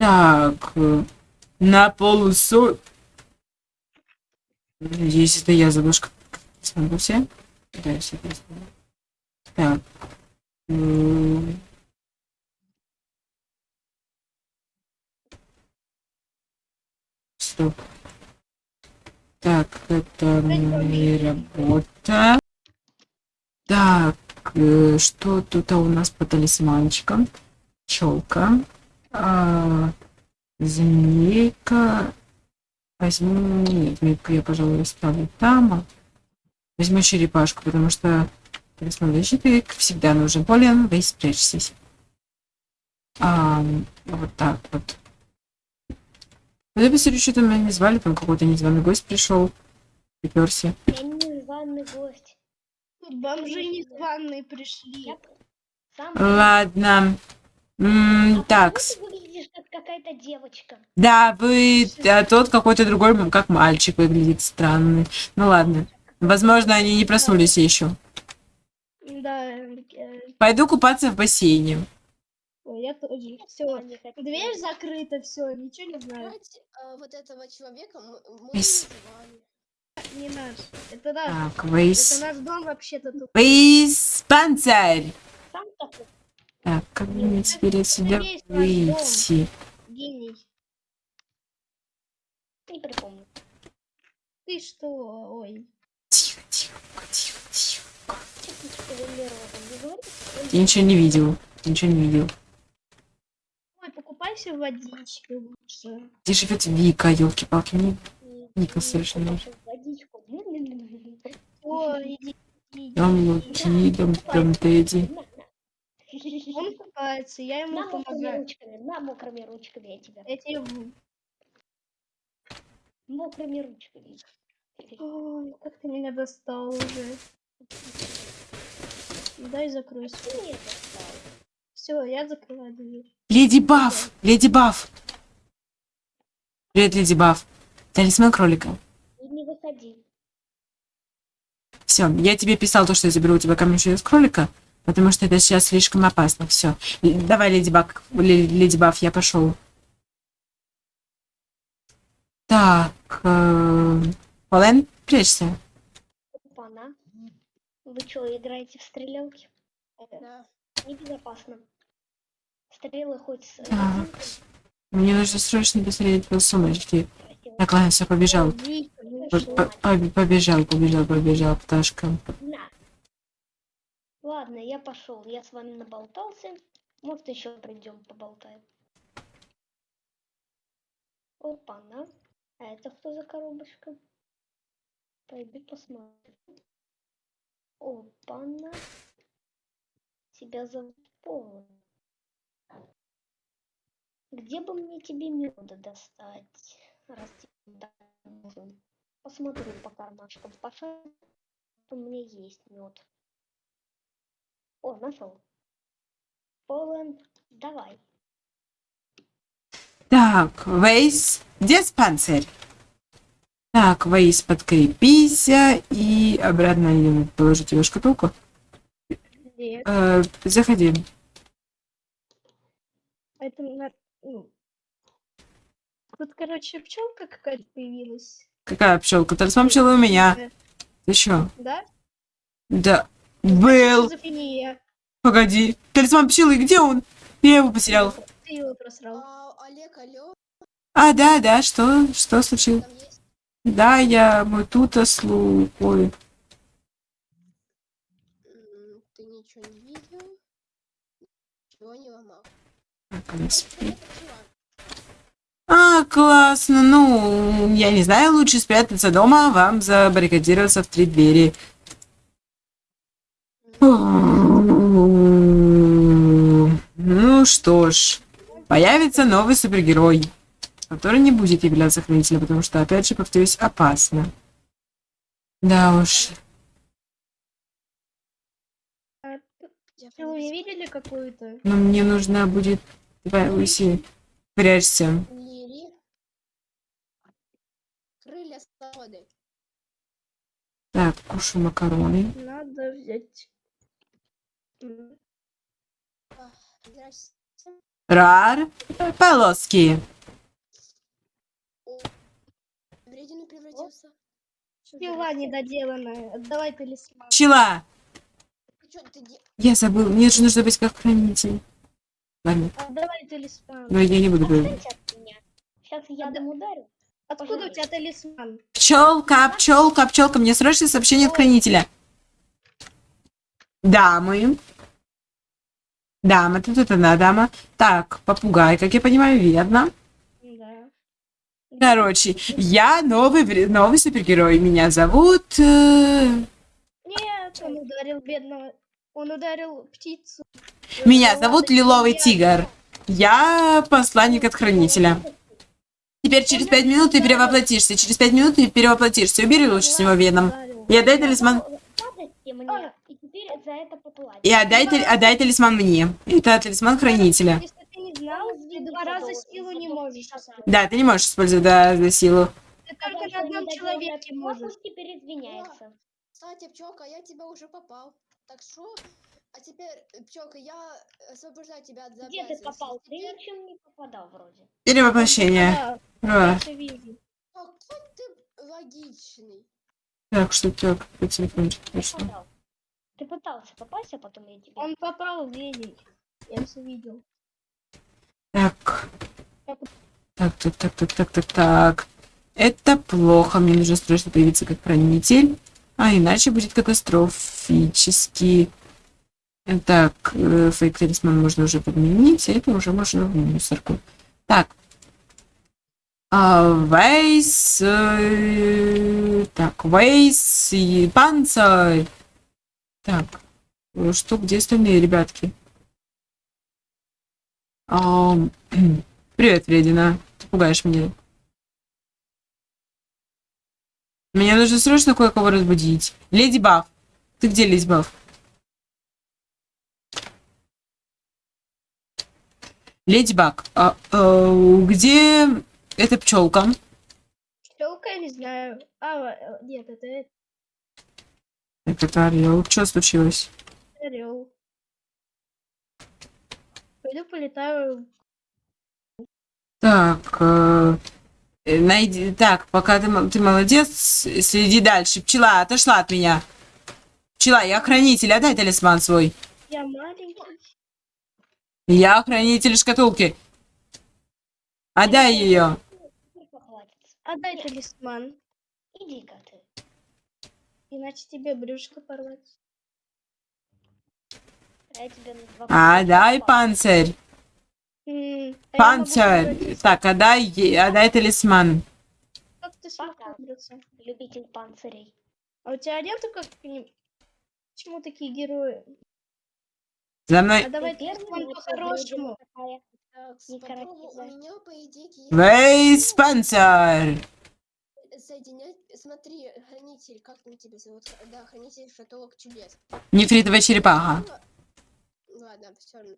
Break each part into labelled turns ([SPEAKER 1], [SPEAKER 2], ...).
[SPEAKER 1] Так, на полусо... Надеюсь, это я задушка. Смогу все? Да, все. Так. Стоп. Так, это не работа. Так, э, что тут у нас по талисманчикам? Челка. А, змейка. Возьму... Нет, змейку я, пожалуй, оставлю там. а Возьму черепашку, потому что защиты как всегда нужен. Полен, вы спрячьтесь. А, вот так вот. Ну, я посмотрю, что там меня не звали, там какой-то незваный гость пришел. Приперся.
[SPEAKER 2] Я не званый гость.
[SPEAKER 3] Тут бомжи незваные пришли.
[SPEAKER 2] Сам...
[SPEAKER 1] Ладно. М,
[SPEAKER 2] А
[SPEAKER 1] так,
[SPEAKER 2] какая-то девочка?
[SPEAKER 1] да, вы, а тот какой-то другой, как мальчик выглядит странный. Ну ладно. Возможно, они не проснулись еще.
[SPEAKER 3] Да, э,
[SPEAKER 1] Пойду купаться в бассейне.
[SPEAKER 3] ой, я тоже. Все, дверь закрыта, все, ничего не знаю.
[SPEAKER 4] А, вот этого человека мы.
[SPEAKER 3] Не наш. Это наш.
[SPEAKER 1] Так,
[SPEAKER 3] Это
[SPEAKER 1] вейс.
[SPEAKER 3] наш дом вообще-то тут.
[SPEAKER 1] Вейс, панцирь.
[SPEAKER 2] Сам такой.
[SPEAKER 1] Так, как мне теперь отсюда выйти?
[SPEAKER 3] Гений.
[SPEAKER 2] Не припомню.
[SPEAKER 3] Ты что? Ой.
[SPEAKER 1] Тихо, тихо, тихо, тихо.
[SPEAKER 2] Ты?
[SPEAKER 1] Я ничего не видел. Ничего не видел.
[SPEAKER 3] Ой, покупайся водички лучше.
[SPEAKER 1] Где живет Вика, елки-палки? Мне Ника совершенно.
[SPEAKER 2] Водичку.
[SPEAKER 3] Ой, иди. иди.
[SPEAKER 1] там Луки, там,
[SPEAKER 3] купается, я ему
[SPEAKER 2] На мокрыми
[SPEAKER 3] помогаю.
[SPEAKER 2] ручками, на мокрыми ручками я тебя.
[SPEAKER 3] Я тебе...
[SPEAKER 2] Мокрыми ручками.
[SPEAKER 3] Ой, как ты меня достал уже. Дай закройся.
[SPEAKER 2] Ты мне достал.
[SPEAKER 3] Все, я закрываю дверь.
[SPEAKER 1] Леди Баф! Леди Баф! Привет, Леди Баф. Талисман кролика.
[SPEAKER 2] Не выходи.
[SPEAKER 1] Все, я тебе писал то, что я заберу у тебя камень из кролика, потому что это сейчас слишком опасно. Все. Давай, Леди Ле- Леди Баф, я пошел. Так, э, Полен, прячься.
[SPEAKER 2] Опа-на. Вы что, играете в стрелялки?
[SPEAKER 4] Да.
[SPEAKER 2] небезопасно. Стрелы хоть с
[SPEAKER 1] Так.
[SPEAKER 2] резинкой,
[SPEAKER 1] Мне нужно срочно посмотреть по сумочке. Так, ладно, все, побежал. По- по- по- Побежал, побежал, побежал, пташка.
[SPEAKER 2] На. Ладно, я пошел. Я с вами наболтался. Может, еще придем поболтаем. Опа-на. А это кто за коробочка? Пойду посмотрю. Опа-на. Тебя зовут Полон. Где бы мне тебе меда достать? Раз тебе нужен. Посмотрю по кармашкам. Пошел. У меня есть мед. О, нашел. Полон, давай.
[SPEAKER 1] Так, Вейс, диспансер. Так, Вейс, подкрепись и обратно положу тебе шкатулку.
[SPEAKER 3] Нет,
[SPEAKER 1] Э, заходи.
[SPEAKER 3] это ну. Тут, короче, пчелка какая-то появилась.
[SPEAKER 1] Какая пчелка? Талисман пчелы у меня.
[SPEAKER 3] Э,
[SPEAKER 1] Ты чё?
[SPEAKER 3] Да?
[SPEAKER 1] Да. Был. Погоди. Талисман пчелы, где он? Я его потерял.
[SPEAKER 3] Ты его просрал.
[SPEAKER 4] А, Олег, алло,
[SPEAKER 1] А, да, да, что? Что случилось? Да, я вот тут слухаю.
[SPEAKER 4] Ты ничего не видел? Ничего не ломал. Чувак.
[SPEAKER 1] А, классно. Ну, я не знаю, лучше спрятаться дома, а вам забаррикадироваться в три двери. Ну что ж, появится новый супергерой, который не будет являться хранителем, потому что, опять же, повторюсь, опасно. Да уж.
[SPEAKER 3] А, Вы видели какую-то?
[SPEAKER 1] Но мне нужно будет... Давай, Луси, прячься.
[SPEAKER 4] Лири. Крылья свободы.
[SPEAKER 1] Так, кушаю макароны.
[SPEAKER 3] Надо взять.
[SPEAKER 4] А.
[SPEAKER 1] Рар. Полоски.
[SPEAKER 4] Вредину превратился.
[SPEAKER 3] Пила недоделанная. Отдавай талисман.
[SPEAKER 1] Пчела.
[SPEAKER 4] Де-
[SPEAKER 1] Я забыл. Мне же нужно быть как хранитель. Ладно,
[SPEAKER 3] Отдавай талисман.
[SPEAKER 1] но я не буду говорить.
[SPEAKER 2] Сейчас я
[SPEAKER 3] да-
[SPEAKER 2] дам ударю.
[SPEAKER 3] Откуда у тебя талисман?
[SPEAKER 1] Пчелка, пчелка, пчелка. Мне срочно сообщение от хранителя. Дамы. Дама, тут это одна дама. Так, попугай, как я понимаю, верно.
[SPEAKER 3] Да.
[SPEAKER 1] Короче, я новый, новый супергерой. Меня зовут... э,
[SPEAKER 3] Нет, он ударил бедного. Он ударил птицу.
[SPEAKER 1] Меня зовут Лиловый
[SPEAKER 3] я-
[SPEAKER 1] Тигр. Я посланник от хранителя. Теперь через пять минут ты перевоплотишься. Через пять минут ты перевоплотишься. Убери лучше с него веном. И отдай талисман.
[SPEAKER 2] Теперь за это поплатите.
[SPEAKER 1] И отдай, тали- отдай талисман мне. Это талисман хранителя.
[SPEAKER 3] Если ты не знал, ты два раза силу не можешь использовать.
[SPEAKER 1] Да, ты не можешь использовать да, за силу.
[SPEAKER 3] Ты только на одном человеке можешь.
[SPEAKER 2] Теперь извиняется.
[SPEAKER 4] Кстати, пчелка, я тебя уже попал. Так что, а теперь, пчелка, я освобождаю тебя от
[SPEAKER 2] Где ты попал? Ты
[SPEAKER 4] Теперь-
[SPEAKER 2] ничем не попадал вроде.
[SPEAKER 1] Перевоплощение.
[SPEAKER 3] Да,
[SPEAKER 1] А.
[SPEAKER 4] Какой ты логичный.
[SPEAKER 1] Так, что так, по телефончику пришло.
[SPEAKER 2] Ты пытался попасть, а потом я тебе...
[SPEAKER 3] Он попал в день. Я все видел.
[SPEAKER 1] Так. Так, так, так, так, так, так, так. Это плохо. Мне нужно срочно появиться как хранитель. А иначе будет катастрофически. Так, э, фейк талисман можно уже подменить, а это уже можно в мусорку. Так. А, Вейс. э, Так, Вейс и панцирь. Так. э, Что, где остальные ребятки? Ам, Привет, Вредина. Ты пугаешь меня. Мне нужно срочно кое-кого разбудить. Леди Баф. Ты где, Леди Баф? Леди Баг, а, а, где эта пчелка?
[SPEAKER 3] Пчелка, я не знаю. А, э, нет, это это
[SPEAKER 1] это орел. Что случилось?
[SPEAKER 3] орел. Пойду полетаю.
[SPEAKER 1] Так, э, э, найди. Так, пока ты, ты молодец, следи дальше. Пчела отошла от меня. Пчела, я хранитель, отдай талисман свой.
[SPEAKER 3] Я маленький.
[SPEAKER 1] Я хранитель шкатулки. Отдай ее.
[SPEAKER 3] Отдай талисман.
[SPEAKER 2] Иди-ка.
[SPEAKER 3] Иначе тебе брюшко порвать.
[SPEAKER 2] Два
[SPEAKER 1] Отдай
[SPEAKER 2] попал.
[SPEAKER 1] панцирь.
[SPEAKER 3] М, а
[SPEAKER 1] Панцирь. Так, отдай, е- отдай талисман.
[SPEAKER 3] Как ты смог?
[SPEAKER 2] Любитель панцирей.
[SPEAKER 3] А у тебя нету как-нибудь... Почему такие герои?
[SPEAKER 1] За мной.
[SPEAKER 3] А давай
[SPEAKER 2] вот
[SPEAKER 3] по-хорошему.
[SPEAKER 2] такая.
[SPEAKER 4] Так,
[SPEAKER 2] Не
[SPEAKER 4] попробуй, у
[SPEAKER 2] каратизай.
[SPEAKER 4] меня, по идее, есть...
[SPEAKER 1] Вейс панцирь.
[SPEAKER 4] Соединять... Смотри, хранитель, как там тебя зовут? Да, хранитель шатолок чудес.
[SPEAKER 1] Нефритовая черепаха.
[SPEAKER 4] Сила- Ладно, все равно.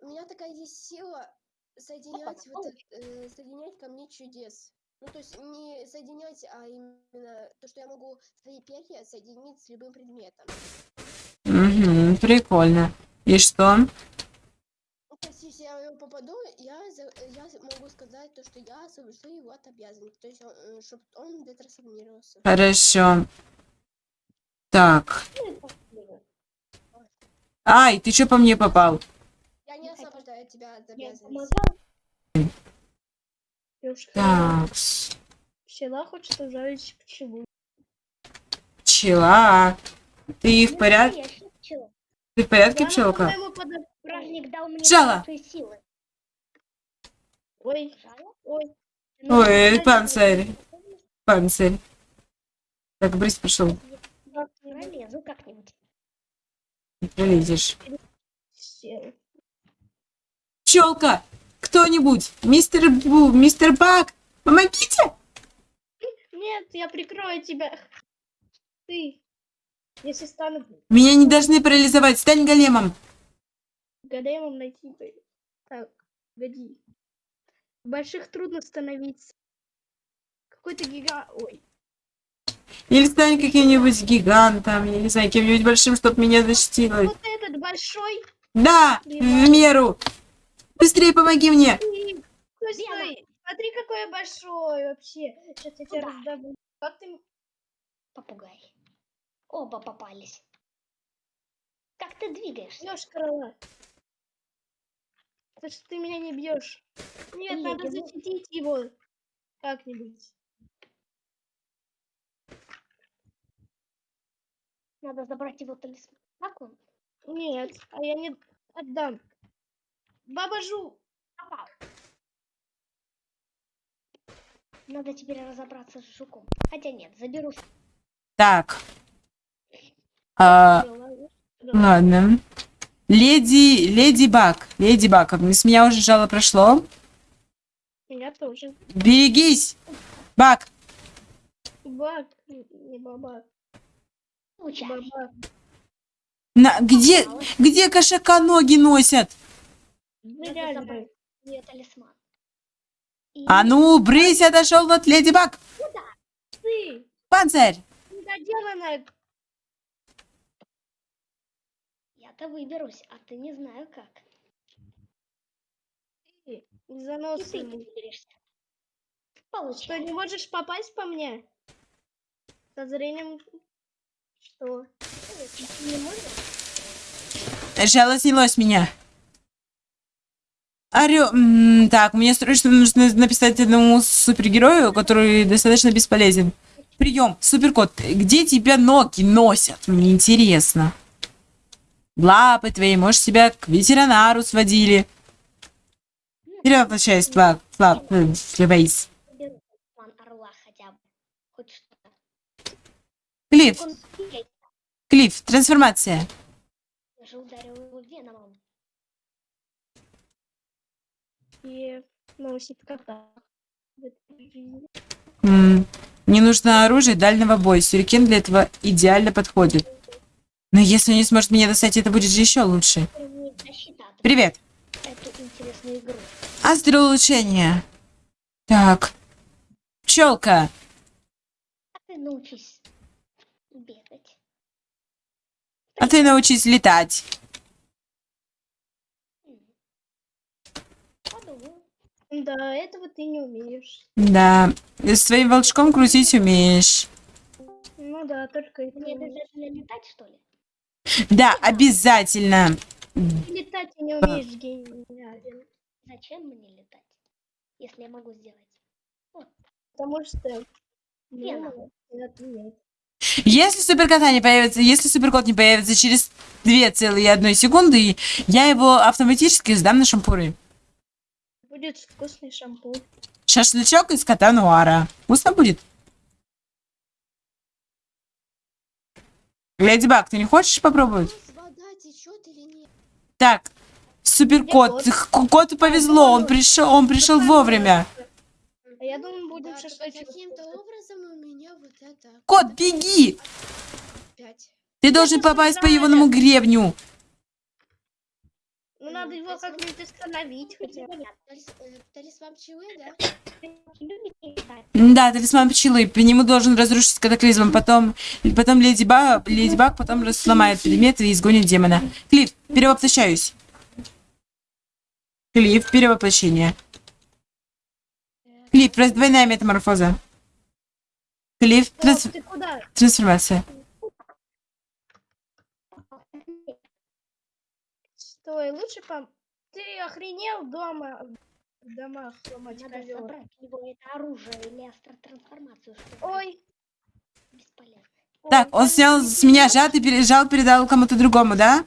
[SPEAKER 4] У меня такая есть сила соединять, вот,
[SPEAKER 2] Опа,
[SPEAKER 4] э, соединять ко мне чудес. Ну, то есть не соединять, а именно то, что я могу свои перья соединить с любым предметом.
[SPEAKER 1] Угу, прикольно. И что?
[SPEAKER 4] Я его попаду, я, я могу сказать то, что я освобожу его от обязанностей. То есть, чтобы он детрансформировался.
[SPEAKER 1] Хорошо. Так.
[SPEAKER 2] Ну.
[SPEAKER 1] Ай, ты что по мне попал?
[SPEAKER 4] Я не освобождаю тебя от обязанностей.
[SPEAKER 3] Девушка,
[SPEAKER 1] Так.
[SPEAKER 3] Пчела хочет ужалить пчелу.
[SPEAKER 1] Пчела. Ты в
[SPEAKER 2] Ну,
[SPEAKER 1] порядке? Ты в порядке,
[SPEAKER 3] Она,
[SPEAKER 1] пчелка?
[SPEAKER 2] силы.
[SPEAKER 3] Ой, ой.
[SPEAKER 2] Ну,
[SPEAKER 1] Ой, панцирь. Панцирь. Так,
[SPEAKER 2] Пролезу как-нибудь.
[SPEAKER 1] Не пролезешь. Пчелка! Кто-нибудь! Мистер Бу, мистер Бак! Помогите!
[SPEAKER 3] Нет, я прикрою тебя. Ты. Если стану
[SPEAKER 1] Меня не должны парализовать. Стань големом.
[SPEAKER 3] големом найти. Так, годи. Больших трудно становиться. Какой-то гига... Ой.
[SPEAKER 1] Или стань каким-нибудь гигантом, я не знаю, кем-нибудь большим, чтобы меня защитило.
[SPEAKER 3] Вот этот большой.
[SPEAKER 1] Да, в меру. Быстрее помоги мне!
[SPEAKER 3] Стой, стой. Смотри, какой я большой вообще. Сейчас я тебя раздавлю. Как ты...
[SPEAKER 2] Попугай. Оба попались. Как ты двигаешься?
[SPEAKER 3] бьешь крыла? Это что ты меня не бьешь? Нет,
[SPEAKER 2] Нет,
[SPEAKER 3] надо
[SPEAKER 2] я
[SPEAKER 3] защитить его. Как-нибудь.
[SPEAKER 2] Надо забрать его талисман. Как он?
[SPEAKER 3] Нет, а я не отдам. Баба Жу.
[SPEAKER 2] Попал. Надо теперь разобраться с жуком. Хотя нет, заберу.
[SPEAKER 1] Так. А, ладно. Леди, леди Баг. Леди Баг, с меня уже жало прошло.
[SPEAKER 3] Я тоже.
[SPEAKER 1] Берегись! Баг!
[SPEAKER 3] Баб, не баба.
[SPEAKER 2] Получай.
[SPEAKER 3] Баба.
[SPEAKER 1] На, где, где кошака ноги носят?
[SPEAKER 3] Ну,
[SPEAKER 2] ее талисман. И
[SPEAKER 1] А ну, брысь, отошел от леди Баг!
[SPEAKER 3] Ты,
[SPEAKER 1] Панцирь!
[SPEAKER 3] недоделанная.
[SPEAKER 2] Я-то выберусь, а ты не знаю как.
[SPEAKER 3] Ты,
[SPEAKER 2] И ты не.
[SPEAKER 3] Что, не можешь попасть по мне? Со зрением... Что?
[SPEAKER 2] Не можешь?
[SPEAKER 1] Жало снялось меня. Орё... Так, мне срочно нужно написать одному супергерою, который достаточно бесполезен. Прием, суперкот, где тебя ноги носят? Мне интересно. Лапы твои, может, тебя к ветеринару сводили. Вперед, возвращаюсь, Флаг, Флаг, э.
[SPEAKER 2] Хоть что-то.
[SPEAKER 1] Клифф. Клифф, трансформация.
[SPEAKER 2] Я
[SPEAKER 1] Мне нужно оружие дальнего боя. Сюрикен для этого идеально подходит. Но если он не сможет меня достать, это будет же еще лучше. Привет.
[SPEAKER 2] игру.
[SPEAKER 1] Астролучение. Так. Пчелка.
[SPEAKER 2] А ты научись бегать.
[SPEAKER 1] А ты научись летать.
[SPEAKER 3] Да, этого ты не умеешь.
[SPEAKER 1] Да. С своим волчком крутить умеешь.
[SPEAKER 3] Ну да, только это
[SPEAKER 2] Мне обязательно летать, что ли?
[SPEAKER 1] Да, обязательно.
[SPEAKER 3] Летать не умеешь, гениален.
[SPEAKER 2] Зачем мне летать, если я могу сделать?
[SPEAKER 3] Потому что... Нет.
[SPEAKER 1] Если суперкота не появится, если суперкот не появится через 2,1 секунды, я его автоматически сдам на шампуры.
[SPEAKER 3] Будет вкусный шампунь.
[SPEAKER 1] Шашлычок из кота Нуара. Вкусно будет? Леди Баг, ты не хочешь попробовать?
[SPEAKER 4] Вода течет или нет?
[SPEAKER 1] Так, суперкот. Коту повезло, он пришел, он пришел вовремя.
[SPEAKER 3] А я думаю, будем
[SPEAKER 4] Да, только
[SPEAKER 3] шашлычок.
[SPEAKER 4] каким-то образом у меня вот это...
[SPEAKER 1] Кот, беги! Ты должен попасть по егоному гребню.
[SPEAKER 3] Ну, надо его как-нибудь остановить хотя бы.
[SPEAKER 4] Талис- э, Талисман пчелы, да?
[SPEAKER 2] Любите летать?
[SPEAKER 1] Да, талисман пчелы. По нему должен разрушить катаклизм. Потом, потом Леди Баг, Леди Баг потом сломает предметы и изгонит демона. Клифф, перевоплощаюсь. Клифф, перевоплощение. Клифф, раздвойная метаморфоза. Клифф, транс- трансформация.
[SPEAKER 3] Стой, лучше пом... Ты охренел дома? В домах ломать
[SPEAKER 2] Надо
[SPEAKER 3] ковёр.
[SPEAKER 2] забрать у него это оружие или астротрансформацию,
[SPEAKER 3] Ой.
[SPEAKER 2] бесполезно.
[SPEAKER 1] Так, он снял с меня жад и пережал, передал кому-то другому, да?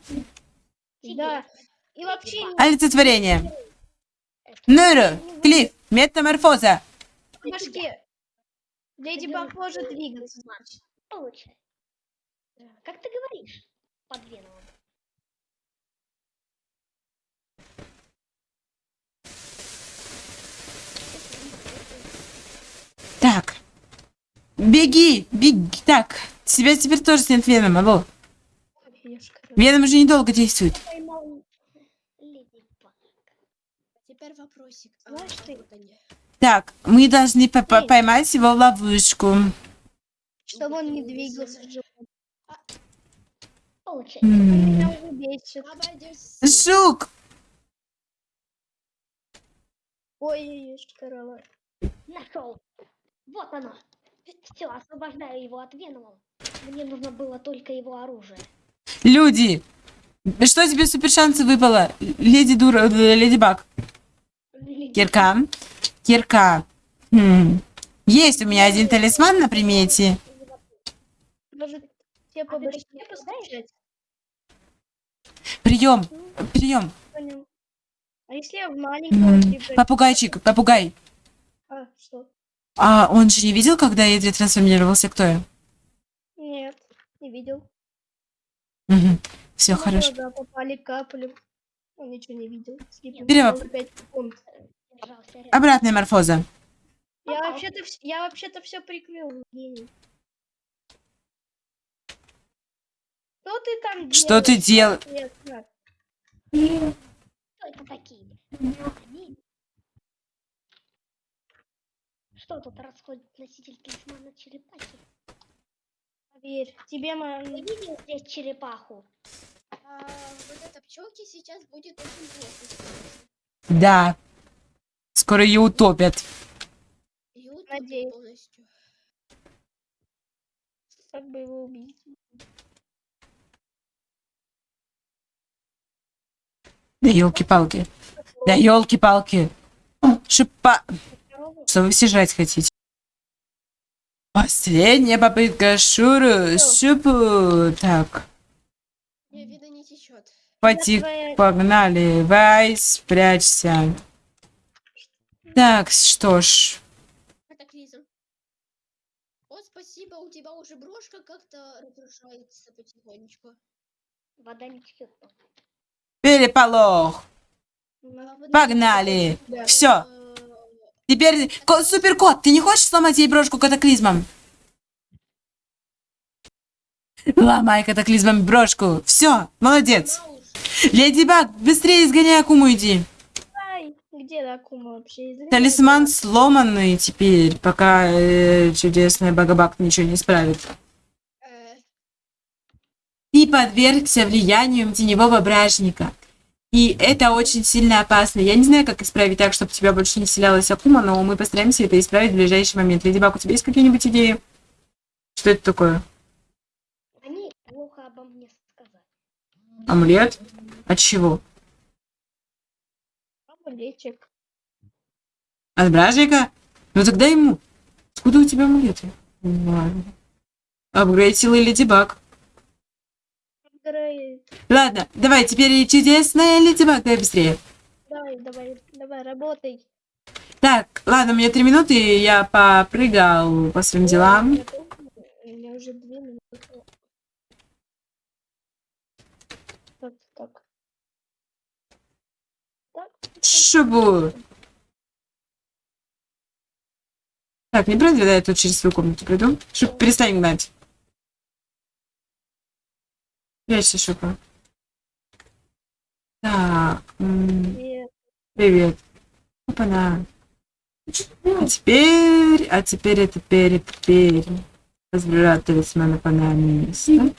[SPEAKER 3] Да. И вообще
[SPEAKER 1] Олицетворение. Нуру, Клифф, метаморфоза.
[SPEAKER 3] в башке. Леди Баг может двигаться, значит.
[SPEAKER 2] Получай. Да. Как ты говоришь? Под веном.
[SPEAKER 1] Так. Беги, беги. Так, тебя теперь тоже снят веном, алло. Веном уже недолго действует.
[SPEAKER 4] А.
[SPEAKER 1] Так, мы должны по- по- поймать его в ловушку.
[SPEAKER 3] Чтобы он не двигался.
[SPEAKER 4] Обойдётся.
[SPEAKER 1] Жук!
[SPEAKER 3] Ой, корова.
[SPEAKER 2] Нашел. Вот оно. Все, освобождаю его от Венома. Мне нужно было только его оружие.
[SPEAKER 1] Люди! Что тебе супер шансы выпало? Леди Дура... э, Леди Баг. Кирка. Кирка. Хм. Есть у меня один талисман на примете.
[SPEAKER 3] Может, тебе
[SPEAKER 2] А
[SPEAKER 3] постучать?
[SPEAKER 1] Прием. Прием.
[SPEAKER 3] Понял. А если я в маленького
[SPEAKER 1] М,
[SPEAKER 3] типа...
[SPEAKER 1] Попугайчик, попугай.
[SPEAKER 3] А, что?
[SPEAKER 1] А он же не видел, когда Эдри трансформировался? Кто я?
[SPEAKER 3] Нет, не видел.
[SPEAKER 1] Все
[SPEAKER 3] Ну,
[SPEAKER 1] хорошо.
[SPEAKER 3] Да, попали капли. Он ничего не видел.
[SPEAKER 2] Рядом.
[SPEAKER 1] Обратная морфоза.
[SPEAKER 3] Я вообще-то я вообще-то все прикрыл, гений. Что ты там
[SPEAKER 1] Что ты дел-
[SPEAKER 3] делаешь?
[SPEAKER 2] Кто это такие? Они? Что тут расходит носитель талисмана черепахи?
[SPEAKER 3] Поверь, тебе
[SPEAKER 2] Ты
[SPEAKER 3] мы...
[SPEAKER 2] видел здесь черепаху?
[SPEAKER 4] А вот эта пчелки сейчас будет очень плохо.
[SPEAKER 1] Да. Скоро ее утопят.
[SPEAKER 4] Ее утопят
[SPEAKER 3] Надеюсь.
[SPEAKER 4] полностью.
[SPEAKER 3] Как бы его убить?
[SPEAKER 1] Да елки-палки. Да елки-палки. Шипа. Что вы все жрать хотите? Последняя попытка Шуру. Шупу. Так.
[SPEAKER 4] Мне видно не течет.
[SPEAKER 1] Потик.
[SPEAKER 3] Твоя-
[SPEAKER 1] Погнали. Вай, спрячься. Так, что ж.
[SPEAKER 4] Вот спасибо, у тебя уже брошка как-то разрушается потихонечку.
[SPEAKER 2] Вода не течет.
[SPEAKER 1] Переполох. Погнали. Все. Теперь, ко- суперкот, ты не хочешь сломать ей брошку катаклизмом? Ломай катаклизмом брошку. Все, молодец. Леди Баг, быстрее изгоняй Акуму иди.
[SPEAKER 3] Где Акума вообще? Извини.
[SPEAKER 1] Талисман сломанный теперь, пока э, чудесная Багабак ничего не исправит.
[SPEAKER 4] Э,
[SPEAKER 1] Ты подвергся влиянию теневого бражника. И это очень сильно опасно. Я не знаю, как исправить так, чтобы у тебя больше не вселялась Акума, но мы постараемся это исправить в ближайший момент. Леди Баг, у тебя есть какие-нибудь идеи? Что это такое?
[SPEAKER 2] Они плохо обо мне сказали.
[SPEAKER 1] Амулет? От чего?
[SPEAKER 3] Амулетик.
[SPEAKER 1] От бражника? Ну тогда ему. Откуда у тебя амулеты? Ладно. Апгрейд силы Леди Баг. Ладно, давай, теперь чудесная Леди Баг, давай быстрее.
[SPEAKER 3] Давай, давай, давай, работай.
[SPEAKER 1] Так, ладно, у меня три минуты, я попрыгал по своим делам.
[SPEAKER 3] Я тоже- У меня уже две минуты. Так, так. Так.
[SPEAKER 1] Шубу. Так, не правда, да, я тут через свою комнату приду? Шуб, перестань гнать. Прячься, Шупа. Так, м,
[SPEAKER 3] Привет.
[SPEAKER 1] привет. Опа-на. А теперь, а теперь, а теперь, а теперь. Возврат талисмана по на место.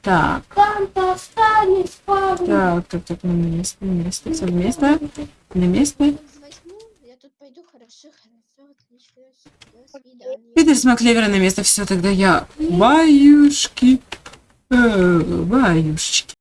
[SPEAKER 1] Так, так, так, так, на место, на место, все на место, на место.
[SPEAKER 4] я тут пойду, хорошо, хорошо, отлично. До свидания.
[SPEAKER 1] Питер смог клевера на место, все, тогда я... Баюшки. Э, баюшечки.